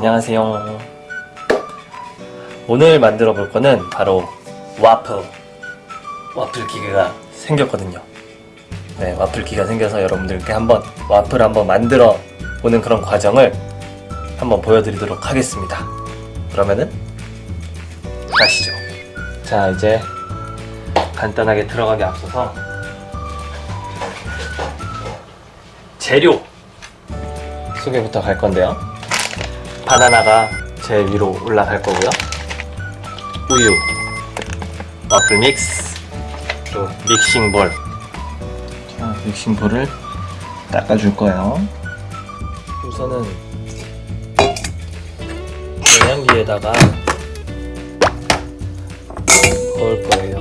안녕하세요. 오늘 만들어 볼 거는 바로 와플. 와플 기계가 생겼거든요. 네, 와플 기계가 생겨서 여러분들께 한번 와플 한번 만들어 보는 그런 과정을 한번 보여드리도록 하겠습니다. 그러면은 가시죠. 자, 이제 간단하게 들어가기 앞서서 재료 소개부터 갈 건데요. 바나나가 제일 위로 올라갈 거고요. 우유, 와플 믹스, 또 믹싱 볼. 자, 믹싱 볼을 닦아줄 거예요. 우선은 영양기에다가 넣을 거예요.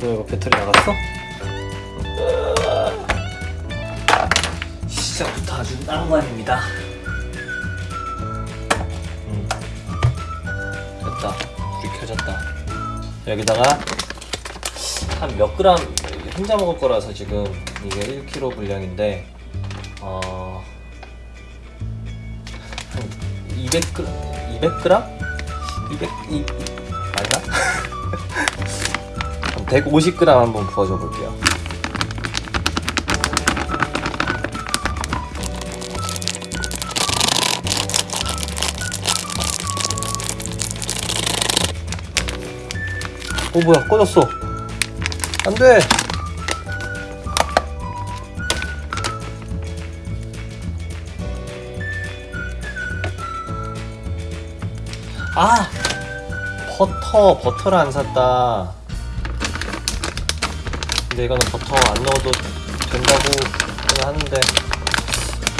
너 이거 배터리 나갔어? 시작부터 아주 낭만입니다. 음. 됐다. 불이 켜졌다. 여기다가 한 몇 그램 혼자 먹을 거라서 지금 이게 1kg 분량인데 어. 한 200g? 200g? 200, 이, 이, 아닌가? 한 150g 한번 부어줘 볼게요. 어 뭐야 꺼졌어. 안돼. 아 버터 버터를 안 샀다. 근데 이거는 버터 안 넣어도 된다고 하는데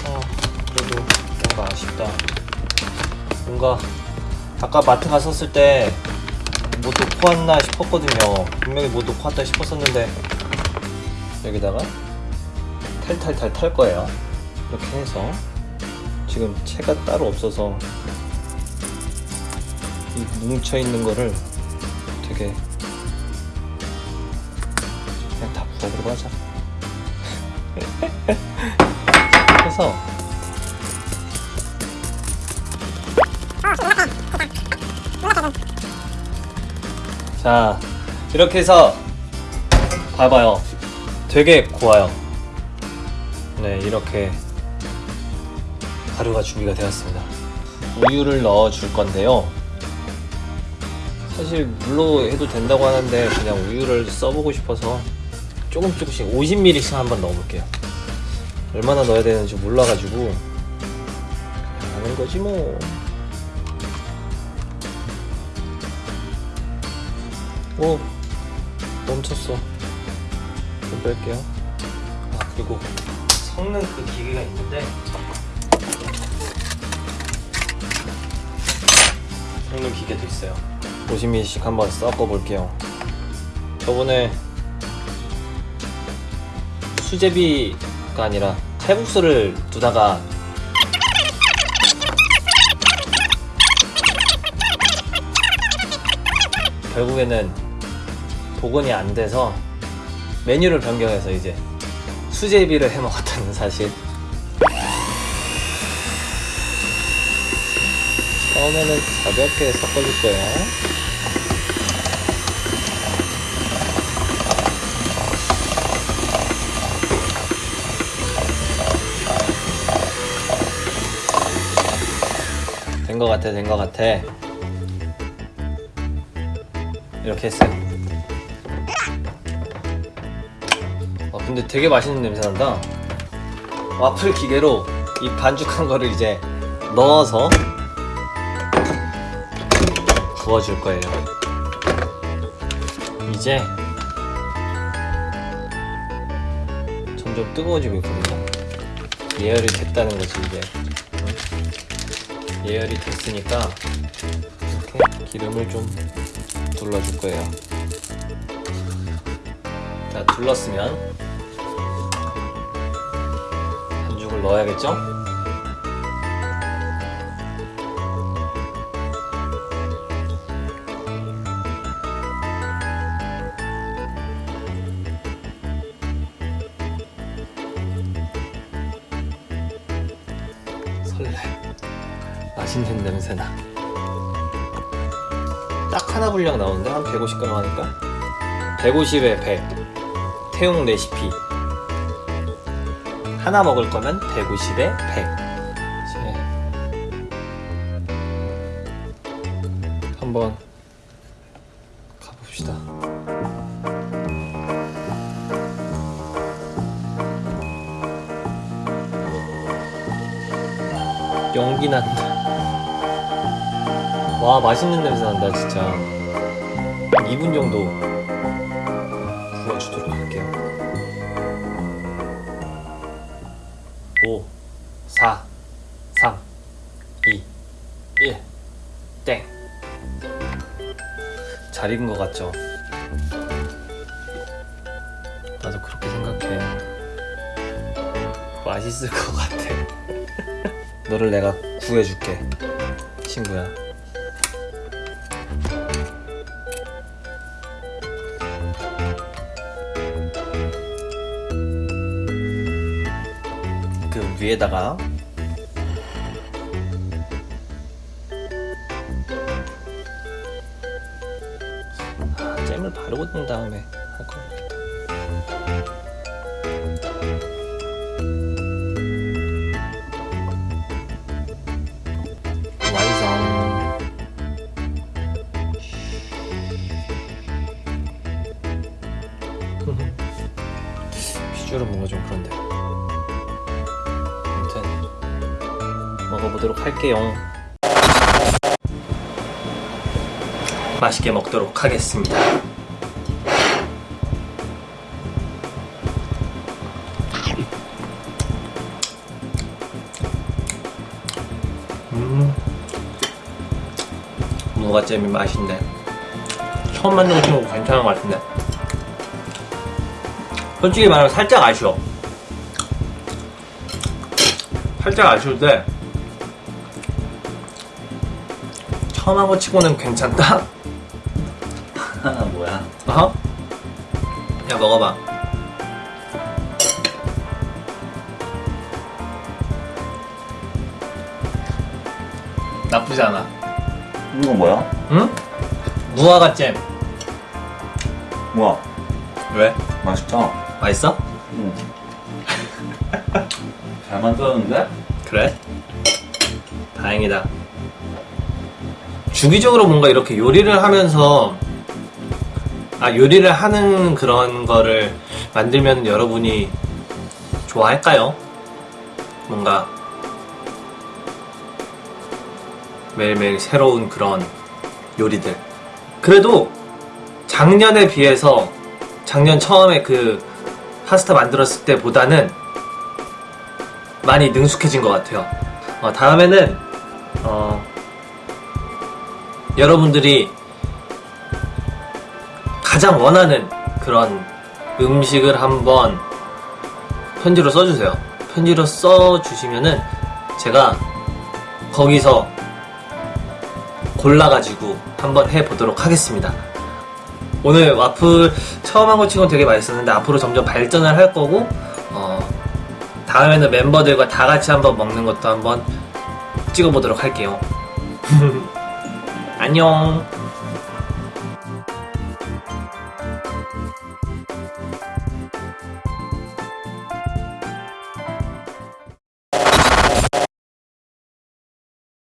어 그래도 뭔가 아쉽다. 뭔가 아까 마트 갔었을 때뭐 놓고 왔나 싶었거든요. 분명히 뭐 놓고 왔다 싶었었는데 여기다가 탈탈탈 탈 거예요. 이렇게 해서 지금 채가 따로 없어서 이 뭉쳐있는 거를 되게 그냥 다 부어버리고 하자. 해서 자 이렇게 해서 봐봐요. 되게 고와요. 네 이렇게 가루가 준비가 되었습니다. 우유를 넣어 줄 건데요. 사실 물로 해도 된다고 하는데 그냥 우유를 써보고 싶어서 조금 조금씩 50ml씩 한번 넣어볼게요. 얼마나 넣어야 되는지 몰라가지고. 하는 거지 뭐 오 멈췄어. 좀 뺄게요. 아 그리고 섞는 그 기계가 있는데 섞는 기계도 있어요. 50ml씩 한번 섞어 볼게요. 저번에 수제비가 아니라 칼국수를 두다가 결국에는 복원이 안 돼서 메뉴를 변경해서 이제 수제비를 해 먹었다는 사실. 처음에는 가볍게 섞어줄 거예요. 된거 같아 된거 같아 이렇게 했어요. 아 근데 되게 맛있는 냄새 난다. 와플 기계로 이 반죽한 거를 이제 넣어서 부어줄 거예요. 이제 점점 뜨거워지고 있거든요. 예열이 됐다는 거지 이제. 예열이 됐으니까 이렇게 기름을 좀 둘러줄 거예요. 자 둘렀으면 한죽을 넣어야겠죠? 설레. 맛있는 냄새나. 딱 하나 분량 나오는데 한 150g 하니까? 150에 100 태용 레시피. 하나 먹을 거면 150에 100 이제 한번 가봅시다. 연기 난다 와 맛있는 냄새 난다 진짜 한 2분 정도 구워주도록 할게요 5 4 3 2 1 땡. 잘 익은 것 같죠? 나도 그렇게 생각해. 맛있을 것 같아. 너를 내가 구해줄게, 친구야. 위에다가. 아, 잼을 바르고 난 다음에 먹어보도록 할게요. 맛있게 먹도록 하겠습니다. 음, 무가잼이 맛있네. 처음 만든 거 치고 괜찮은 것 같은데. 솔직히 말하면 살짝 아쉬워. 살짝 아쉬운데 처음 한 거 치고는 괜찮다. 하나 뭐야? 어허? 야 먹어봐. 나쁘지 않아. 이거 뭐야? 응? 무화과 잼. 뭐야? 왜? 맛있다. 맛있어? 응. 잘 만들었는데? 그래? 다행이다. 주기적으로 뭔가 이렇게 요리를 하면서 아 요리를 하는 그런 거를 만들면 여러분이 좋아할까요? 뭔가 매일매일 새로운 그런 요리들. 그래도 작년에 비해서 작년 처음에 그 파스타 만들었을 때보다는 많이 능숙해진 것 같아요. 어, 다음에는 어, 여러분들이 가장 원하는 그런 음식을 한번 편지로 써주세요. 편지로 써주시면은 제가 거기서 골라가지고 한번 해보도록 하겠습니다. 오늘 와플 처음 한 거 치고는 되게 맛있었는데 앞으로 점점 발전을 할 거고 어, 다음에는 멤버들과 다 같이 한번 먹는 것도 한번 찍어보도록 할게요. 안녕.